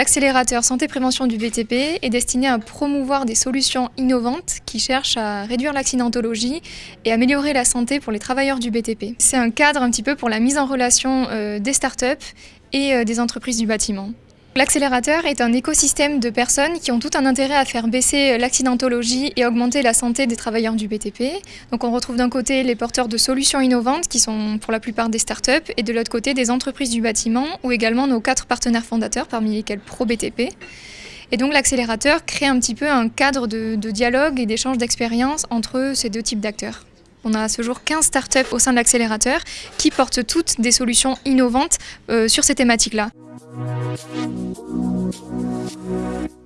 L'accélérateur santé-prévention du BTP est destiné à promouvoir des solutions innovantes qui cherchent à réduire l'accidentologie et améliorer la santé pour les travailleurs du BTP. C'est un cadre un petit peu pour la mise en relation euh, des startups et euh, des entreprises du bâtiment. L'accélérateur est un écosystème de personnes qui ont tout un intérêt à faire baisser l'accidentologie et augmenter la santé des travailleurs du BTP. Donc on retrouve d'un côté les porteurs de solutions innovantes qui sont pour la plupart des startups et de l'autre côté des entreprises du bâtiment ou également nos quatre partenaires fondateurs parmi lesquels ProBTP. Et donc l'accélérateur crée un petit peu un cadre de, dialogue et d'échange d'expériences entre ces deux types d'acteurs. On a à ce jour 15 startups au sein de l'accélérateur qui portent toutes des solutions innovantes euh, sur ces thématiques-là. We'll be right back.